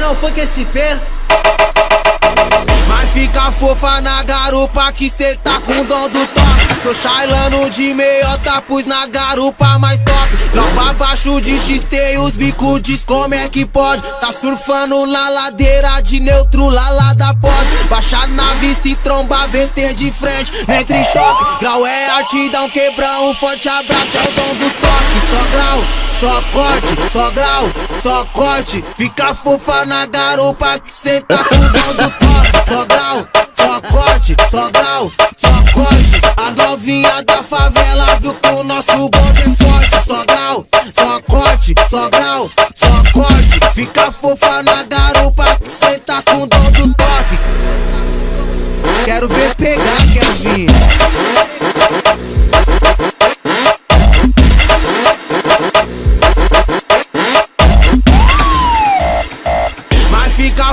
não, funk SP. Mas fica fofa na garupa que cê tá com dom do toque Tô chailando de meiota, pus na garupa mais top. Logo abaixo de XT os bico diz como é que pode. Tá surfando na ladeira de neutro, lá lá da pode Baixar na vista e tromba, VT de frente. Entre choque, grau é arte, dá um quebrão Um forte abraço, é o dom do toque Só grau, só corte, só grau, só corte. Fica fofa na garupa que cê tá com dom do toque Só grau, só corte, só grau, só corte. As novinhas da favela viu que o nosso bonde é forte. Só grau, só corte, só grau, só corte. Fica fofa na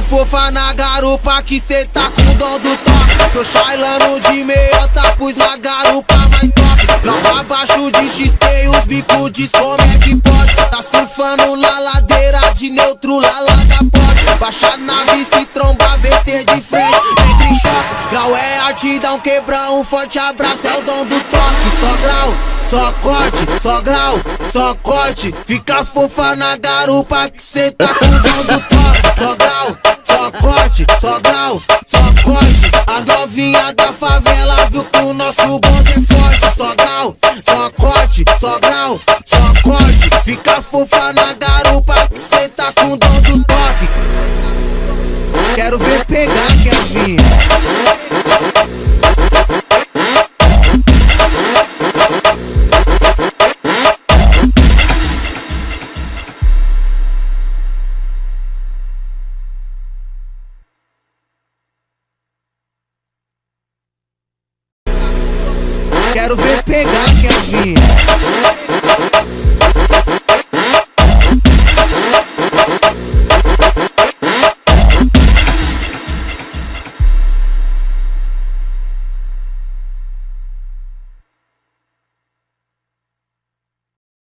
fofa na garupa que cê tá com dom do toque Tô chailando de meiota, pus na garupa mais top. Logo abaixo de XT os bico diz como é que pode. Tá surfando na ladeira de neutro, lá lá da porta Baixa na vista e tromba, VT de frente. Entre em choque, grau é arte, dá um quebrão Um forte abraço, é o dom do toque. Só grau, só corte, só grau, só corte. Fica fofa na garupa que cê tá com As novinhas da favela viu que o nosso bonde é forte. Só grau, só corte, só grau, só corte. Fica fofa na garupa que cê tá com dom do toque. Quero ver pegar, quero Quero ver pegar, Kevin.